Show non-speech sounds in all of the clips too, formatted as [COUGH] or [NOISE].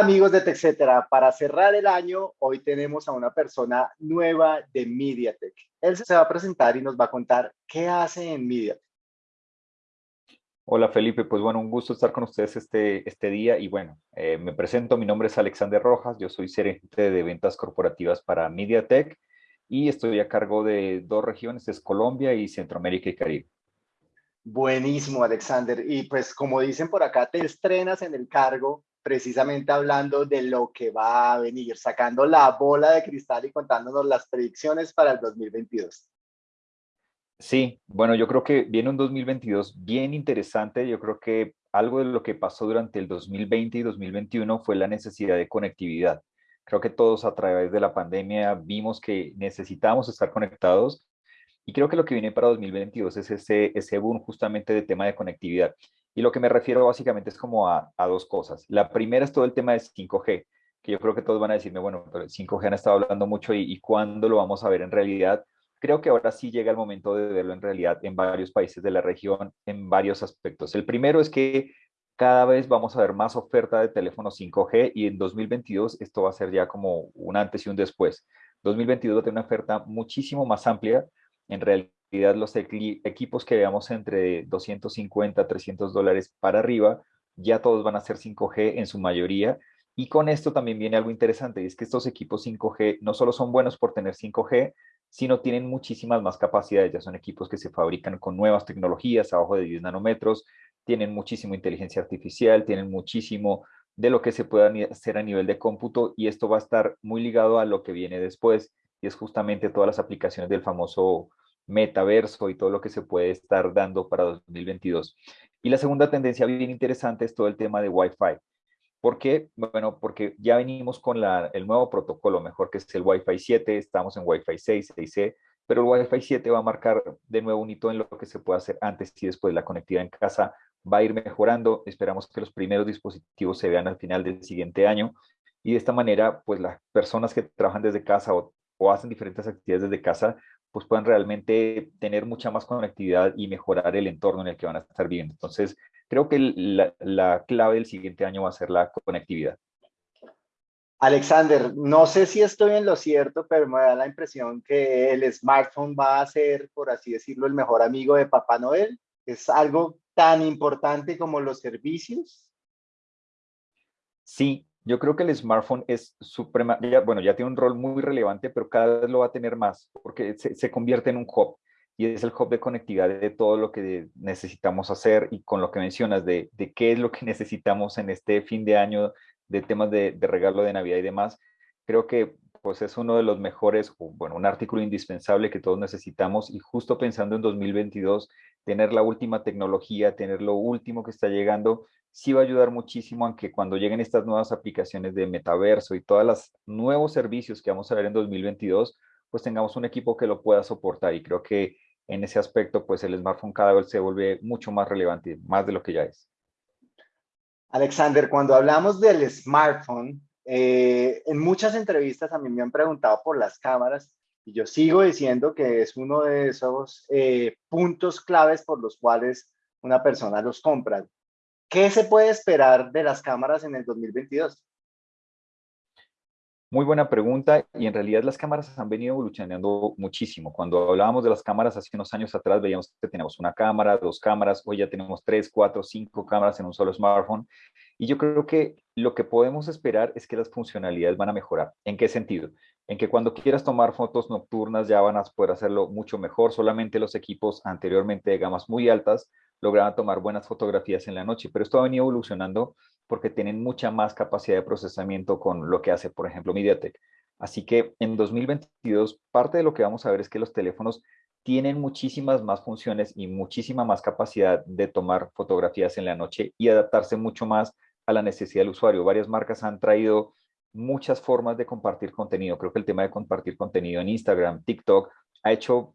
amigos de TechCetera, para cerrar el año, hoy tenemos a una persona nueva de MediaTek. Él se va a presentar y nos va a contar qué hace en MediaTek. Hola Felipe, pues bueno, un gusto estar con ustedes este, este día y bueno, eh, me presento, mi nombre es Alexander Rojas, yo soy gerente de ventas corporativas para MediaTek y estoy a cargo de dos regiones, es Colombia y Centroamérica y Caribe. Buenísimo, Alexander. Y pues como dicen por acá, te estrenas en el cargo precisamente hablando de lo que va a venir, sacando la bola de cristal y contándonos las predicciones para el 2022. Sí, bueno, yo creo que viene un 2022 bien interesante. Yo creo que algo de lo que pasó durante el 2020 y 2021 fue la necesidad de conectividad. Creo que todos a través de la pandemia vimos que necesitamos estar conectados y creo que lo que viene para 2022 es ese, ese boom justamente de tema de conectividad. Y lo que me refiero básicamente es como a, dos cosas. La primera es todo el tema de 5G, que yo creo que todos van a decirme, bueno, pero 5G han estado hablando mucho y, y cuándo lo vamos a ver en realidad. Creo que ahora sí llega el momento de verlo en realidad en varios países de la región, en varios aspectos. El primero es que cada vez vamos a ver más oferta de teléfonos 5G y en 2022 esto va a ser ya como un antes y un después. 2022 va a tener una oferta muchísimo más amplia. En realidad los equipos que veamos entre 250, 300 dólares para arriba, ya todos van a ser 5G en su mayoría. Y con esto también viene algo interesante, y es que estos equipos 5G no solo son buenos por tener 5G, sino tienen muchísimas más capacidades. Ya son equipos que se fabrican con nuevas tecnologías, abajo de 10 nanómetros, tienen muchísima inteligencia artificial, tienen muchísimo de lo que se puede hacer a nivel de cómputo, y esto va a estar muy ligado a lo que viene después, y es justamente todas las aplicaciones del famoso metaverso y todo lo que se puede estar dando para 2022. Y la segunda tendencia bien interesante es todo el tema de Wi-Fi. ¿Por qué? Bueno, porque ya venimos con la, el nuevo protocolo, mejor que es el Wi-Fi 7, estamos en Wi-Fi 6, 6C, pero el Wi-Fi 7 va a marcar de nuevo un hito en lo que se puede hacer antes y después. La conectividad en casa va a ir mejorando, esperamos que los primeros dispositivos se vean al final del siguiente año y de esta manera, pues las personas que trabajan desde casa o, o hacen diferentes actividades desde casa pues puedan realmente tener mucha más conectividad y mejorar el entorno en el que van a estar viviendo. Entonces, creo que la, clave del siguiente año va a ser la conectividad. Alexander, no sé si estoy en lo cierto, pero me da la impresión que el smartphone va a ser, por así decirlo, el mejor amigo de Papá Noel. ¿Es algo tan importante como los servicios? Sí, yo creo que el smartphone es suprema, bueno, ya tiene un rol muy relevante, pero cada vez lo va a tener más, porque se, convierte en un hub, y es el hub de conectividad de todo lo que necesitamos hacer, y con lo que mencionas de, qué es lo que [LAUGHS] necesitamos en este fin de año, de temas de regalo de Navidad y demás, creo que pues es uno de los mejores, bueno, un artículo indispensable que todos necesitamos, y justo pensando en 2022, tener la última tecnología, tener lo último que está llegando, sí va a ayudar muchísimo a que cuando lleguen estas nuevas aplicaciones de metaverso y todos los nuevos servicios que vamos a ver en 2022, pues tengamos un equipo que lo pueda soportar y creo que en ese aspecto pues el smartphone cada vez se vuelve mucho más relevante, más de lo que ya es. Alexander, cuando hablamos del smartphone, eh, en muchas entrevistas a mí me han preguntado por las cámaras y yo sigo diciendo que es uno de esos eh, puntos claves por los cuales una persona los compra. ¿Qué se puede esperar de las cámaras en el 2022? Muy buena pregunta y en realidad las cámaras han venido evolucionando muchísimo. Cuando hablábamos de las cámaras hace unos años atrás veíamos que teníamos una cámara, dos cámaras, hoy ya tenemos tres, cuatro, cinco cámaras en un solo smartphone y yo creo que lo que podemos esperar es que las funcionalidades van a mejorar. ¿En qué sentido? En que cuando quieras tomar fotos nocturnas ya van a poder hacerlo mucho mejor. Solamente los equipos anteriormente de gamas muy altas lograban tomar buenas fotografías en la noche, pero esto ha venido evolucionando porque tienen mucha más capacidad de procesamiento con lo que hace, por ejemplo, MediaTek. Así que en 2022, parte de lo que vamos a ver es que los teléfonos tienen muchísimas más funciones y muchísima más capacidad de tomar fotografías en la noche y adaptarse mucho más a la necesidad del usuario. Varias marcas han traído muchas formas de compartir contenido. Creo que el tema de compartir contenido en Instagram, TikTok, ha hecho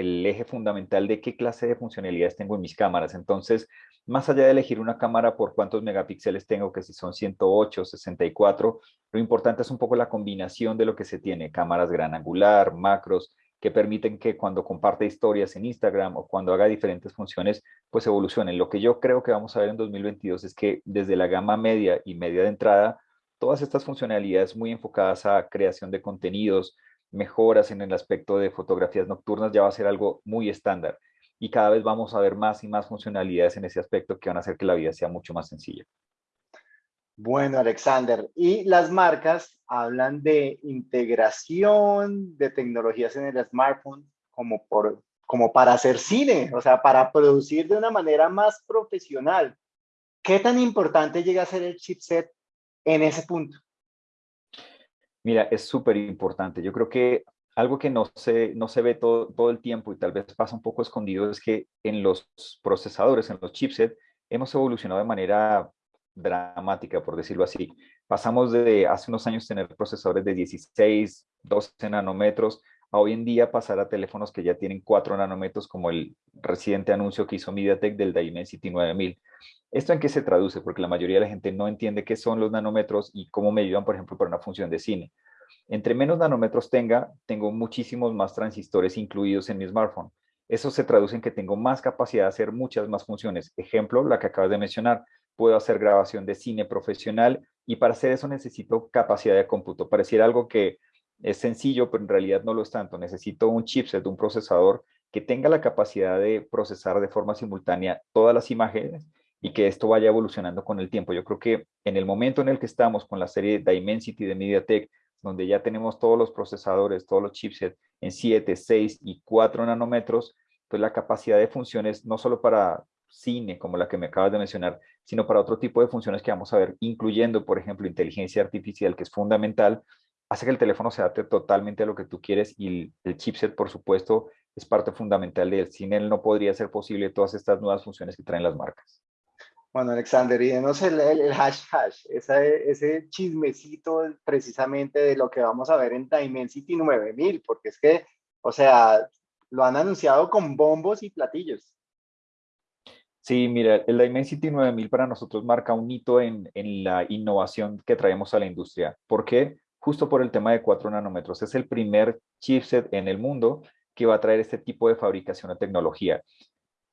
el eje fundamental de qué clase de funcionalidades tengo en mis cámaras. Entonces, más allá de elegir una cámara por cuántos megapíxeles tengo, que si son 108, 64, lo importante es un poco la combinación de lo que se tiene, cámaras gran angular, macros, que permiten que cuando comparte historias en Instagram o cuando haga diferentes funciones, pues evolucionen. Lo que yo creo que vamos a ver en 2022 es que desde la gama media y media de entrada, todas estas funcionalidades muy enfocadas a creación de contenidos, mejoras en el aspecto de fotografías nocturnas, ya va a ser algo muy estándar. Y cada vez vamos a ver más y más funcionalidades en ese aspecto que van a hacer que la vida sea mucho más sencilla. Bueno, Alexander, y las marcas hablan de integración de tecnologías en el smartphone como, por, como para hacer cine, o sea, para producir de una manera más profesional. ¿Qué tan importante llega a ser el chipset en ese punto? Mira, es súper importante. Yo creo que algo que no se, no se ve todo, todo el tiempo y tal vez pasa un poco escondido es que en los procesadores, en los chipsets, hemos evolucionado de manera dramática, por decirlo así. Pasamos de hace unos años tener procesadores de 16, 12 nanómetros, a hoy en día pasar a teléfonos que ya tienen 4 nanómetros, como el reciente anuncio que hizo MediaTek del Dimensity 9000. ¿Esto en qué se traduce? Porque la mayoría de la gente no entiende qué son los nanómetros y cómo me ayudan, por ejemplo, para una función de cine. Entre menos nanómetros tenga, tengo muchísimos más transistores incluidos en mi smartphone. Eso se traduce en que tengo más capacidad de hacer muchas más funciones. Ejemplo, la que acabas de mencionar, puedo hacer grabación de cine profesional y para hacer eso necesito capacidad de cómputo. Pareciera algo que es sencillo, pero en realidad no lo es tanto. Necesito un chipset, un procesador que tenga la capacidad de procesar de forma simultánea todas las imágenes y que esto vaya evolucionando con el tiempo. Yo creo que en el momento en el que estamos con la serie Dimensity de MediaTek, donde ya tenemos todos los procesadores, todos los chipsets en 7, 6 y 4 nanómetros, pues la capacidad de funciones, no solo para cine, como la que me acabas de mencionar, sino para otro tipo de funciones que vamos a ver, incluyendo, por ejemplo, inteligencia artificial, que es fundamental, hace que el teléfono se adapte totalmente a lo que tú quieres y el, chipset, por supuesto, es parte fundamental de él. Sin él no podría ser posible todas estas nuevas funciones que traen las marcas. Bueno, Alexander, y denos el, el, hash hash, ese chismecito precisamente de lo que vamos a ver en Dimensity 9000, porque es que, o sea, lo han anunciado con bombos y platillos. Sí, mira, el Dimensity 9000 para nosotros marca un hito en, en la innovación que traemos a la industria. ¿Por qué? Justo por el tema de 4 nanómetros. Es el primer chipset en el mundo que va a traer este tipo de fabricación o tecnología.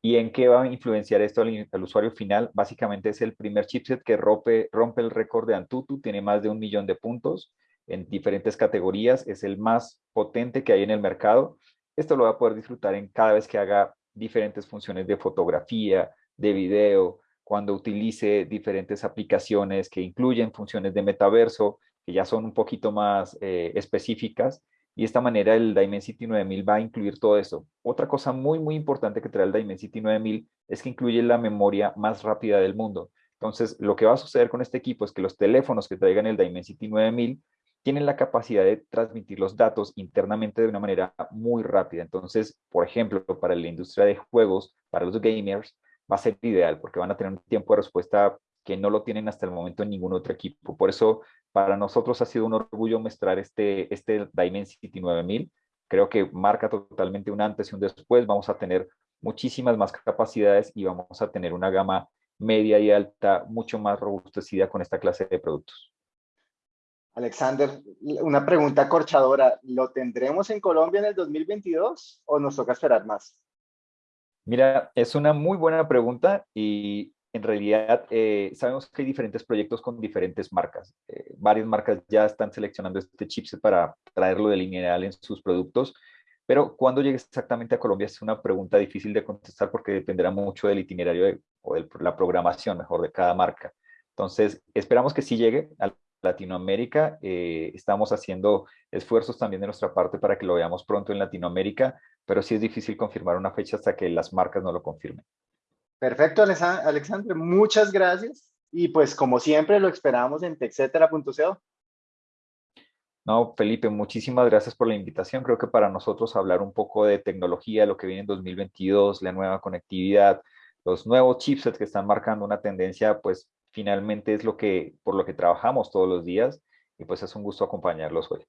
¿Y en qué va a influenciar esto al, usuario final? Básicamente es el primer chipset que rompe, rompe el récord de Antutu, tiene más de un millón de puntos en diferentes categorías, es el más potente que hay en el mercado. Esto lo va a poder disfrutar en cada vez que haga diferentes funciones de fotografía, de video, cuando utilice diferentes aplicaciones que incluyen funciones de metaverso, que ya son un poquito más eh, específicas, y de esta manera el Dimensity 9000 va a incluir todo eso. Otra cosa muy, muy importante que trae el Dimensity 9000 es que incluye la memoria más rápida del mundo. Entonces, lo que va a suceder con este equipo es que los teléfonos que traigan el Dimensity 9000 tienen la capacidad de transmitir los datos internamente de una manera muy rápida. Entonces, por ejemplo, para la industria de juegos, para los gamers, va a ser ideal porque van a tener un tiempo de respuesta que no lo tienen hasta el momento en ningún otro equipo. Por eso, para nosotros ha sido un orgullo mostrar este, este Dimensity 9000. Creo que marca totalmente un antes y un después. Vamos a tener muchísimas más capacidades y vamos a tener una gama media y alta mucho más robustecida con esta clase de productos. Alexander, una pregunta corchadora. ¿Lo tendremos en Colombia en el 2022 o nos toca esperar más? Mira, es una muy buena pregunta y en realidad eh, sabemos que hay diferentes proyectos con diferentes marcas. Eh, varias marcas ya están seleccionando este chipset para traerlo de lineal en sus productos, pero cuando llegue exactamente a Colombia es una pregunta difícil de contestar porque dependerá mucho del itinerario o de la programación, mejor, de cada marca. Entonces, esperamos que sí llegue a Latinoamérica. Eh, estamos haciendo esfuerzos también de nuestra parte para que lo veamos pronto en Latinoamérica pero sí es difícil confirmar una fecha hasta que las marcas no lo confirmen. Perfecto, Alexandre, muchas gracias. Y pues como siempre lo esperamos en texetera.co. No, Felipe, muchísimas gracias por la invitación. Creo que para nosotros hablar un poco de tecnología, lo que viene en 2022, la nueva conectividad, los nuevos chipsets que están marcando una tendencia, pues finalmente es lo que, por lo que trabajamos todos los días y pues es un gusto acompañarlos hoy.